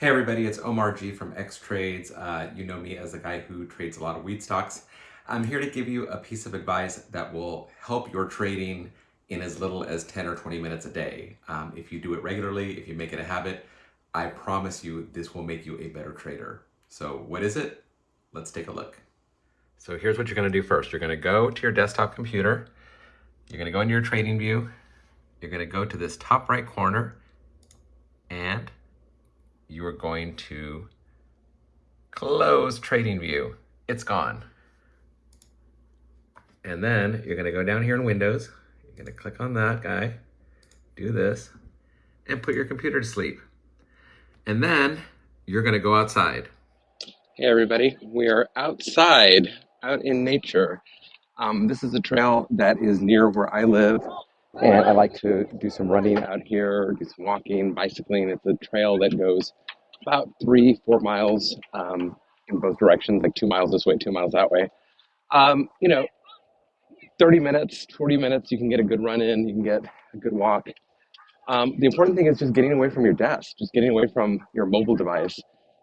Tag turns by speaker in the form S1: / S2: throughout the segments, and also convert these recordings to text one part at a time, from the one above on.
S1: Hey everybody, it's Omar G from X Trades. Uh, you know me as the guy who trades a lot of wheat stocks. I'm here to give you a piece of advice that will help your trading in as little as 10 or 20 minutes a day. Um, if you do it regularly, if you make it a habit, I promise you this will make you a better trader. So what is it? Let's take a look. So here's what you're gonna do first. You're gonna go to your desktop computer. You're gonna go into your TradingView. You're gonna go to this top right corner and you are going to close TradingView. It's gone. And then you're gonna go down here in Windows. You're gonna click on that guy, do this, and put your computer to sleep. And then you're gonna go outside.
S2: Hey everybody, we are outside, out in nature. Um, this is a trail that is near where I live, and I like to do some running out here, do some walking, bicycling. It's a trail that goes about three, four miles um, in both directions, like two miles this way, two miles that way. Um, you know, 30 minutes, 40 minutes, you can get a good run in, you can get a good walk. Um, the important thing is just getting away from your desk, just getting away from your mobile device.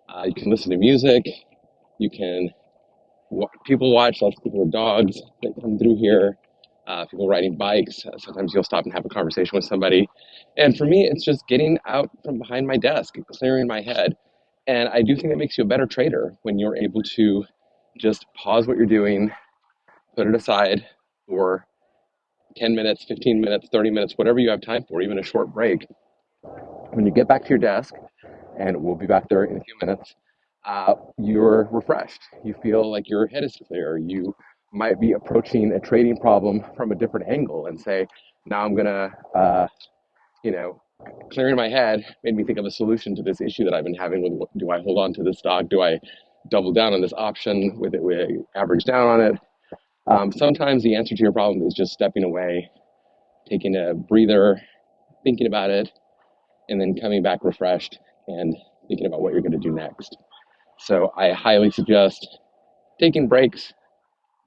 S2: Uh, you can listen to music, you can, people watch, lots of people with dogs that come through here uh, people riding bikes. Uh, sometimes you'll stop and have a conversation with somebody. And for me, it's just getting out from behind my desk, clearing my head. And I do think it makes you a better trader when you're able to just pause what you're doing, put it aside for 10 minutes, 15 minutes, 30 minutes, whatever you have time for, even a short break. When you get back to your desk, and we'll be back there in a few minutes, uh, you're refreshed. You feel like your head is clear. You might be approaching a trading problem from a different angle and say, now I'm gonna, uh, you know, clearing my head made me think of a solution to this issue that I've been having with do I hold on to this stock? Do I double down on this option with it, with average down on it? Um, sometimes the answer to your problem is just stepping away, taking a breather, thinking about it, and then coming back refreshed and thinking about what you're going to do next. So I highly suggest taking breaks,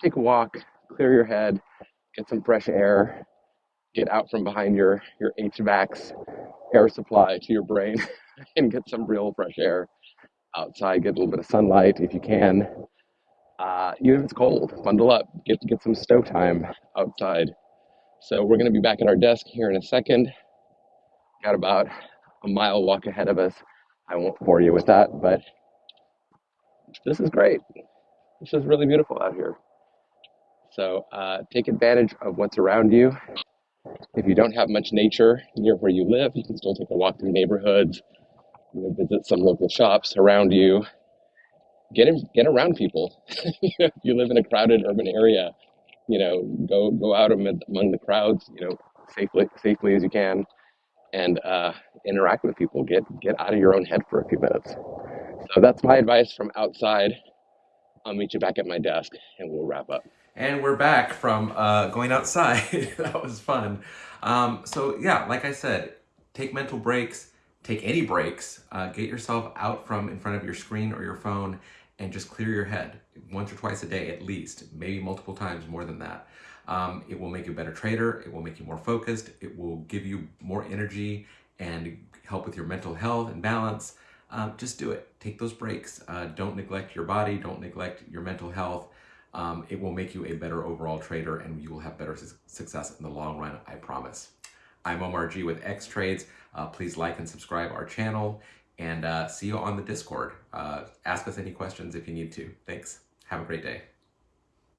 S2: take a walk, clear your head, get some fresh air, get out from behind your, your HVAC's air supply to your brain and get some real fresh air outside, get a little bit of sunlight if you can. Uh, even if it's cold, bundle up, get, get some stow time outside. So we're gonna be back at our desk here in a second. Got about a mile walk ahead of us. I won't bore you with that, but this is great. This is really beautiful out here. So uh, take advantage of what's around you. If you don't have much nature near where you live, you can still take a walk through neighborhoods, you know, visit some local shops around you. Get in, get around people. if you live in a crowded urban area, you know, go go out among, among the crowds, you know, safely safely as you can, and uh, interact with people. Get get out of your own head for a few minutes. So that's my advice from outside. I'll meet you back at my desk, and we'll wrap up.
S1: And we're back from uh, going outside. that was fun. Um, so yeah, like I said, take mental breaks, take any breaks, uh, get yourself out from in front of your screen or your phone and just clear your head once or twice a day at least, maybe multiple times more than that. Um, it will make you a better trader. It will make you more focused. It will give you more energy and help with your mental health and balance. Um, just do it. Take those breaks. Uh, don't neglect your body. Don't neglect your mental health um, it will make you a better overall trader and you will have better su success in the long run, I promise. I'm Omar G with X Trades. Uh, please like and subscribe our channel and uh, see you on the Discord. Uh, ask us any questions if you need to. Thanks. Have a great day.